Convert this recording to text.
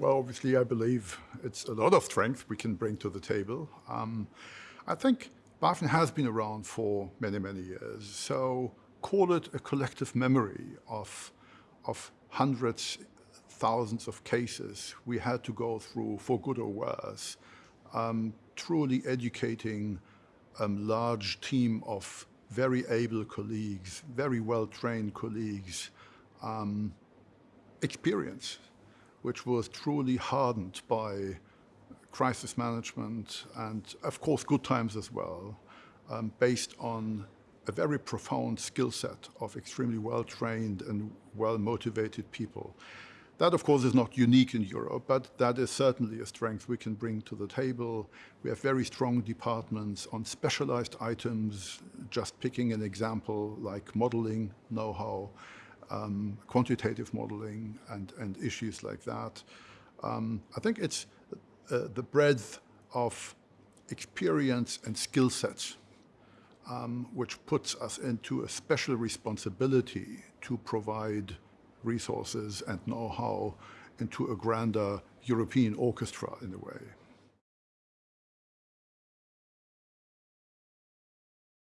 Well, obviously, I believe it's a lot of strength we can bring to the table. Um, I think BaFin has been around for many, many years. So call it a collective memory of, of hundreds, thousands of cases we had to go through for good or worse, um, truly educating a um, large team of very able colleagues, very well-trained colleagues, um, experience, which was truly hardened by crisis management and, of course, good times as well, um, based on a very profound skill set of extremely well-trained and well-motivated people. That, of course, is not unique in Europe, but that is certainly a strength we can bring to the table. We have very strong departments on specialized items, just picking an example like modeling know-how, um, quantitative modeling and, and issues like that. Um, I think it's uh, the breadth of experience and skill sets um, which puts us into a special responsibility to provide resources and know-how into a grander European orchestra in a way.